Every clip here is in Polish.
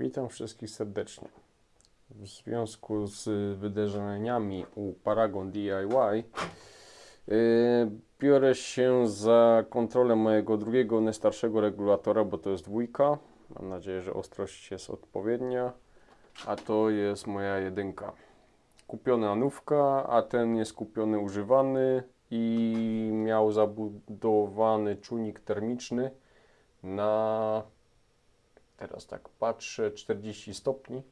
Witam wszystkich serdecznie. W związku z wydarzeniami u Paragon DIY yy, biorę się za kontrolę mojego drugiego, najstarszego regulatora, bo to jest dwójka. Mam nadzieję, że ostrość jest odpowiednia, a to jest moja jedynka. Kupiona nówka, a ten jest kupiony używany i miał zabudowany czujnik termiczny na Teraz tak patrzę, 40 stopni.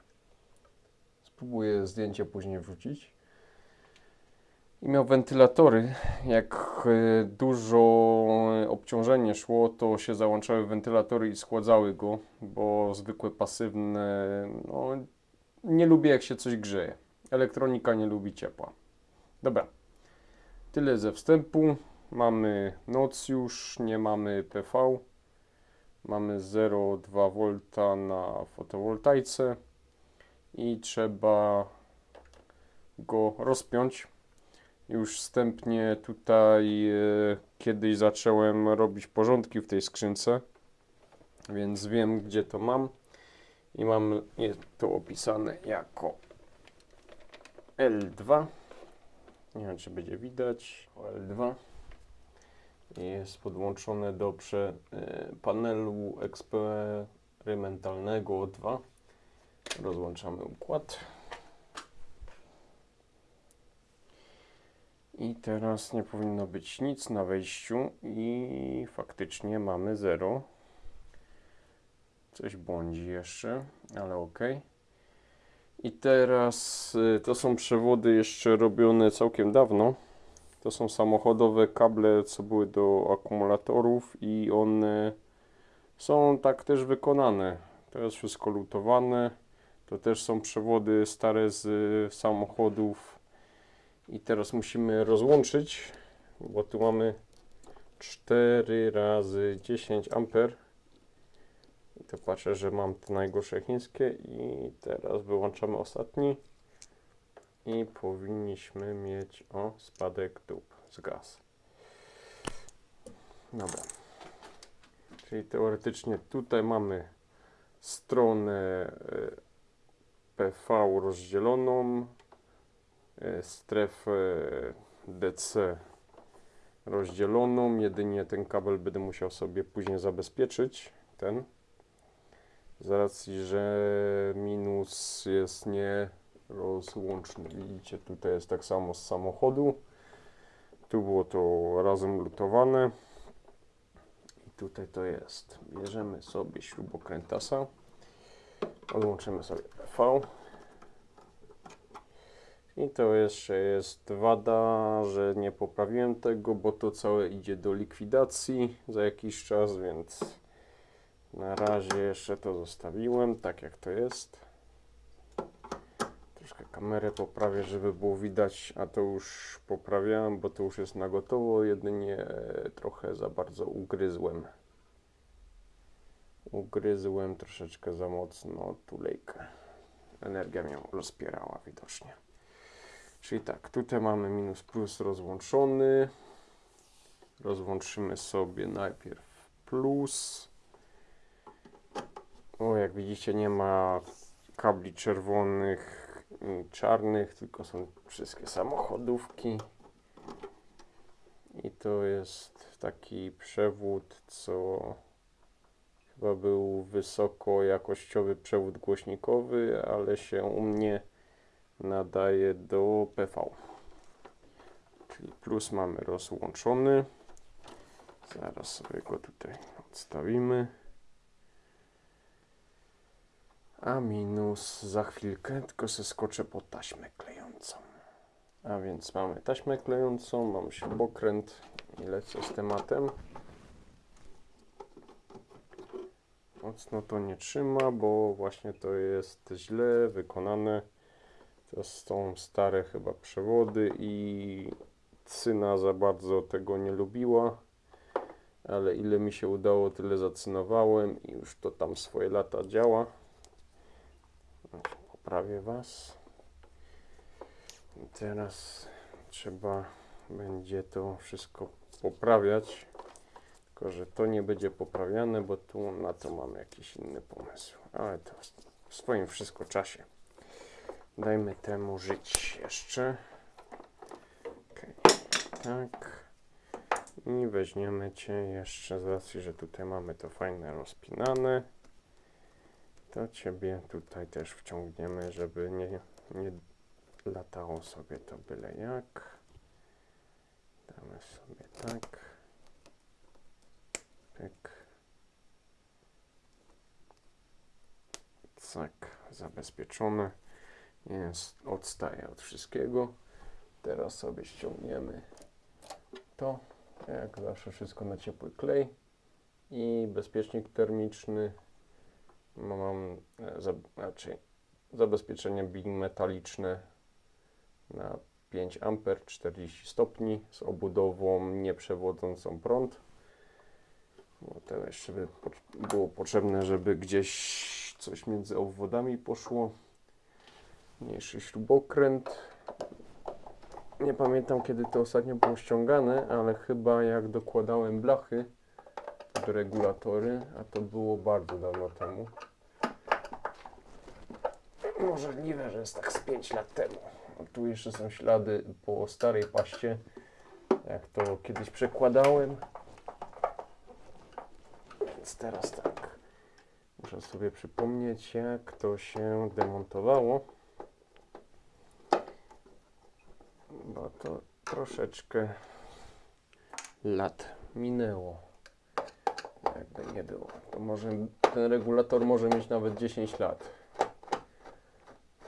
Spróbuję zdjęcie później wrzucić. I miał wentylatory. Jak e, dużo obciążenie szło, to się załączały wentylatory i schładzały go, bo zwykłe pasywne, no nie lubię jak się coś grzeje. Elektronika nie lubi ciepła. Dobra, tyle ze wstępu. Mamy noc już, nie mamy PV. Mamy 0,2 V na fotowoltaice i trzeba go rozpiąć. Już wstępnie tutaj e, kiedyś zacząłem robić porządki w tej skrzynce, więc wiem gdzie to mam i mam jest to opisane jako L2. Nie wiem czy będzie widać. L2 jest podłączone do prze, y, panelu eksperymentalnego O2. Rozłączamy układ. I teraz nie powinno być nic na wejściu i faktycznie mamy 0. Coś błądzi jeszcze, ale ok. I teraz y, to są przewody jeszcze robione całkiem dawno. To są samochodowe kable, co były do akumulatorów i one są tak też wykonane. Jest wszystko lutowane. To też są przewody stare z samochodów. I teraz musimy rozłączyć, bo tu mamy 4 razy 10 amper. I to patrzę, że mam te najgorsze chińskie i teraz wyłączamy ostatni i powinniśmy mieć o spadek dup z gaz. Dobra. Czyli teoretycznie tutaj mamy stronę e, PV rozdzieloną, e, strefę DC rozdzieloną. Jedynie ten kabel będę musiał sobie później zabezpieczyć. Ten. Z racji, że minus jest nie rozłączny. Widzicie, tutaj jest tak samo z samochodu. Tu było to razem lutowane. I tutaj to jest. Bierzemy sobie śrubokrętasa. Odłączymy sobie V. I to jeszcze jest wada, że nie poprawiłem tego, bo to całe idzie do likwidacji za jakiś czas, więc na razie jeszcze to zostawiłem tak jak to jest. Troszkę kamerę poprawię, żeby było widać, a to już poprawiałem, bo to już jest na gotowo, jedynie trochę za bardzo ugryzłem. Ugryzłem troszeczkę za mocno tulejkę. Energia mnie rozpierała widocznie. Czyli tak, tutaj mamy minus plus rozłączony. Rozłączymy sobie najpierw plus. O, jak widzicie nie ma kabli czerwonych czarnych, tylko są wszystkie samochodówki. I to jest taki przewód, co chyba był wysoko jakościowy przewód głośnikowy, ale się u mnie nadaje do PV. Czyli plus mamy rozłączony. Zaraz sobie go tutaj odstawimy a minus za chwilkę, tylko se skoczę po taśmę klejącą. A więc mamy taśmę klejącą, mam śrubokręt i lecę z tematem. Mocno to nie trzyma, bo właśnie to jest źle wykonane. To są stare chyba przewody i cyna za bardzo tego nie lubiła. Ale ile mi się udało, tyle zacynowałem i już to tam swoje lata działa poprawię Was. I teraz trzeba będzie to wszystko poprawiać. Tylko, że to nie będzie poprawiane, bo tu na to mamy jakiś inny pomysł. Ale to swoim wszystko czasie. Dajmy temu żyć jeszcze. Okej, tak. I weźmiemy Cię jeszcze z racji, że tutaj mamy to fajne rozpinane. To Ciebie tutaj też wciągniemy, żeby nie, nie latało sobie to byle jak. Damy sobie tak. Pyk. Tak, zabezpieczone. Jest, odstaje od wszystkiego. Teraz sobie ściągniemy to. Jak zawsze wszystko na ciepły klej. I bezpiecznik termiczny. Mam e, za, raczej zabezpieczenie bimetaliczne na 5 A 40 stopni z obudową nieprzewodzącą prąd. Bo to jeszcze by było potrzebne, żeby gdzieś coś między obwodami poszło. Mniejszy śrubokręt. Nie pamiętam kiedy to ostatnio było ściągane, ale chyba jak dokładałem blachy regulatory, a to było bardzo dawno temu. Możliwe, że jest tak z 5 lat temu. Tu jeszcze są ślady po starej paście, jak to kiedyś przekładałem. Więc teraz tak. Muszę sobie przypomnieć, jak to się demontowało. Bo to troszeczkę lat minęło. Jakby nie było. To może ten regulator może mieć nawet 10 lat.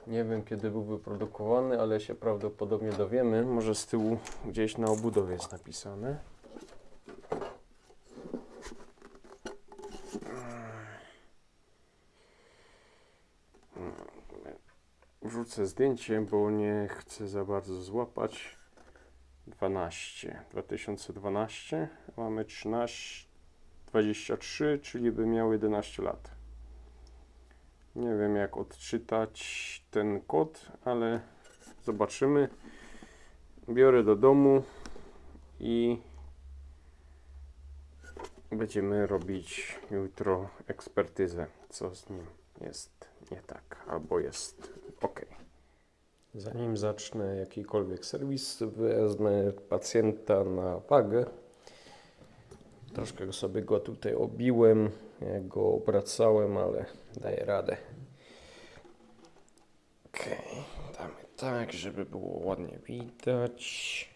Nie wiem kiedy był wyprodukowany, ale się prawdopodobnie dowiemy. Może z tyłu gdzieś na obudowie jest napisane. Wrzucę zdjęcie, bo nie chcę za bardzo złapać. 12, 2012, mamy 13, 23, czyli by miał 11 lat. Nie wiem jak odczytać ten kod, ale zobaczymy. Biorę do domu i będziemy robić jutro ekspertyzę, co z nim jest nie tak, albo jest ok. Zanim zacznę jakikolwiek serwis, wezmę pacjenta na wagę. Troszkę sobie go tutaj obiłem, jak go obracałem, ale daję radę. Ok, damy tak, żeby było ładnie widać.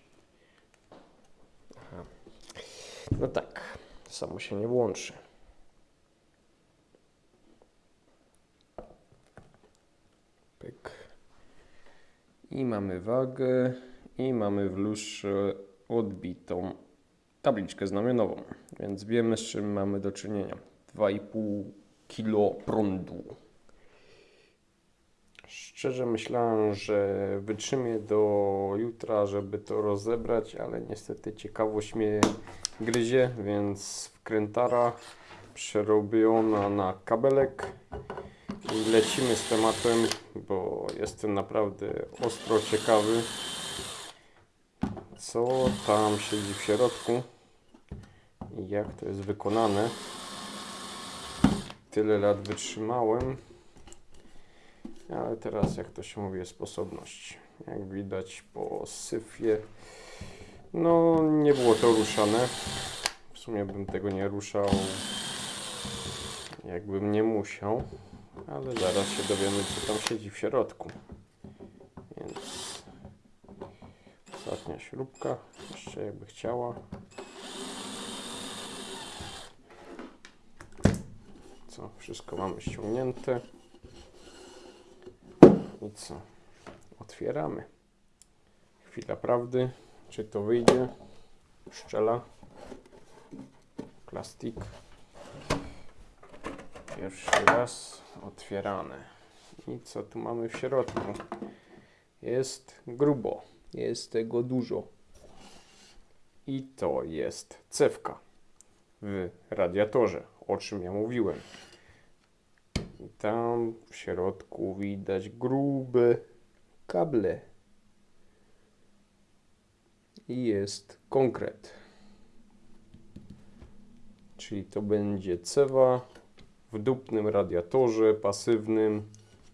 Aha. No tak, samo się nie włączy. Pyk. I mamy wagę i mamy w lustrze odbitą tabliczkę znamionową, więc wiemy z czym mamy do czynienia. 2,5 kg prądu. Szczerze myślałem, że wytrzymię do jutra, żeby to rozebrać, ale niestety ciekawość mnie gryzie, więc wkrętara przerobiona na kabelek i lecimy z tematem, bo jestem naprawdę ostro ciekawy, co tam siedzi w środku jak to jest wykonane. Tyle lat wytrzymałem, ale teraz, jak to się mówi, jest sposobność. Jak widać po syfie, no nie było to ruszane. W sumie bym tego nie ruszał, jakbym nie musiał ale zaraz się dowiemy, co tam siedzi w środku. Więc ostatnia śrubka, jeszcze jakby chciała. Co, wszystko mamy ściągnięte. I co? Otwieramy. Chwila prawdy, czy to wyjdzie? Szczela. Plastik. Pierwszy raz otwierane. I co tu mamy w środku? Jest grubo. Jest tego dużo. I to jest cewka w radiatorze, o czym ja mówiłem. Tam w środku widać grube kable. I jest konkret. Czyli to będzie cewa w dupnym radiatorze pasywnym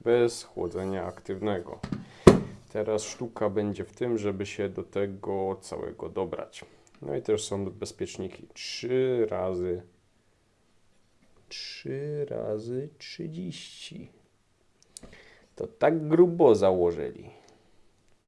bez chłodzenia aktywnego. Teraz sztuka będzie w tym, żeby się do tego całego dobrać. No i też są bezpieczniki. 3 razy 3 razy 30. To tak grubo założyli.